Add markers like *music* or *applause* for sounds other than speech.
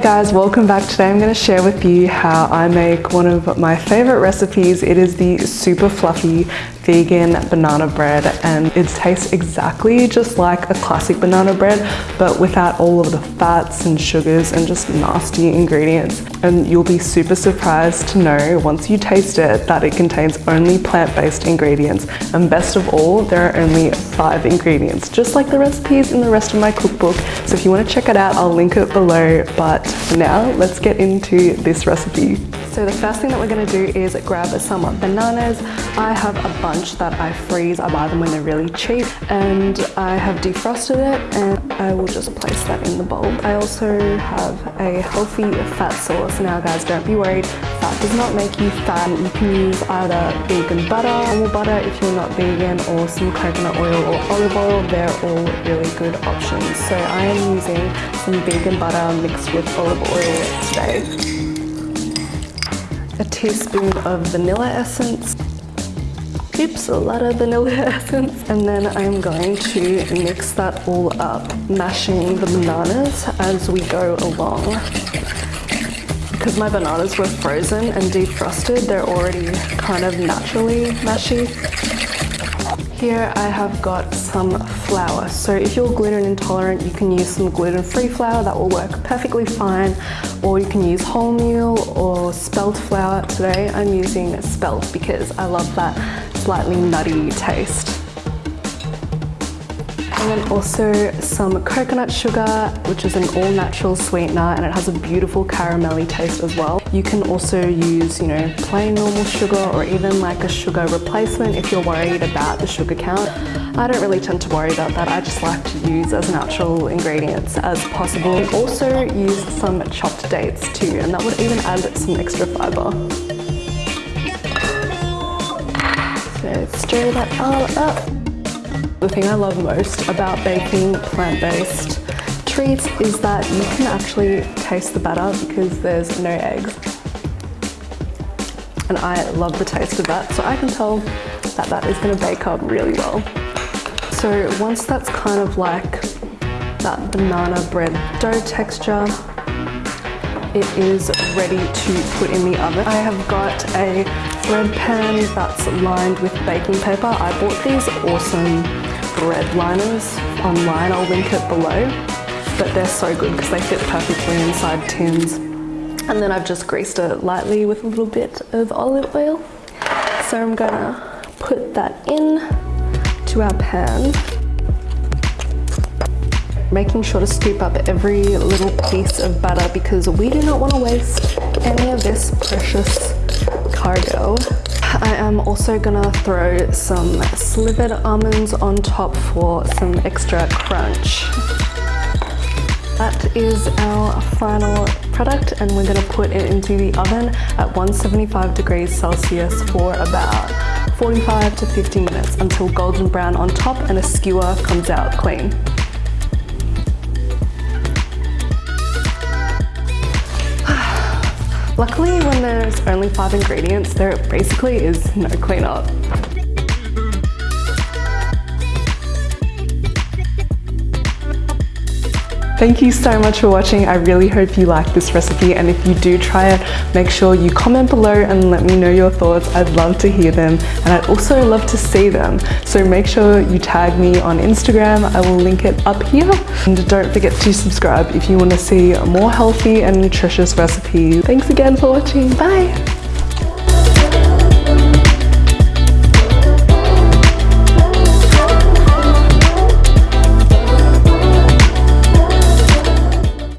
guys, welcome back. Today I'm going to share with you how I make one of my favorite recipes. It is the super fluffy vegan banana bread and it tastes exactly just like a classic banana bread but without all of the fats and sugars and just nasty ingredients and you'll be super surprised to know once you taste it that it contains only plant-based ingredients and best of all there are only five ingredients just like the recipes in the rest of my cookbook so if you want to check it out I'll link it below but now let's get into this recipe. So the first thing that we're going to do is grab some bananas. I have a bunch that I freeze. I buy them when they're really cheap and I have defrosted it and I will just place that in the bowl. I also have a healthy fat source. Now guys, don't be worried. Fat does not make you fat. You can use either vegan butter, normal butter if you're not vegan or some coconut oil or olive oil. They're all really good options. So I am using some vegan butter mixed with olive oil today a teaspoon of vanilla essence. A lot of vanilla *laughs* essence. And then I'm going to mix that all up, mashing the bananas as we go along. Because my bananas were frozen and defrosted, they're already kind of naturally mashy. Here I have got some flour. So if you're gluten intolerant, you can use some gluten-free flour. That will work perfectly fine. Or you can use wholemeal or spelt flour. Today I'm using spelt because I love that slightly nutty taste. And then also some coconut sugar, which is an all-natural sweetener and it has a beautiful caramelly taste as well. You can also use, you know, plain normal sugar or even like a sugar replacement if you're worried about the sugar count. I don't really tend to worry about that. I just like to use as natural ingredients as possible. You also use some chopped dates too, and that would even add some extra fiber. So stir that all up. The thing I love most about baking plant-based treats is that you can actually taste the batter because there's no eggs. And I love the taste of that, so I can tell that that is gonna bake up really well. So once that's kind of like that banana bread dough texture, it is ready to put in the oven. I have got a bread pan that's lined with baking paper. I bought these awesome bread liners online, I'll link it below. But they're so good because they fit perfectly inside tins. And then I've just greased it lightly with a little bit of olive oil. So I'm gonna put that in to our pan. Making sure to scoop up every little piece of butter because we do not want to waste any of this precious I am also gonna throw some slivered almonds on top for some extra crunch. That is our final product and we're gonna put it into the oven at 175 degrees Celsius for about 45 to 50 minutes until golden brown on top and a skewer comes out clean. Luckily, when there's only five ingredients, there basically is no cleanup. Thank you so much for watching. I really hope you like this recipe and if you do try it, make sure you comment below and let me know your thoughts. I'd love to hear them and I'd also love to see them. So make sure you tag me on Instagram. I will link it up here. And don't forget to subscribe if you want to see more healthy and nutritious recipes. Thanks again for watching. Bye!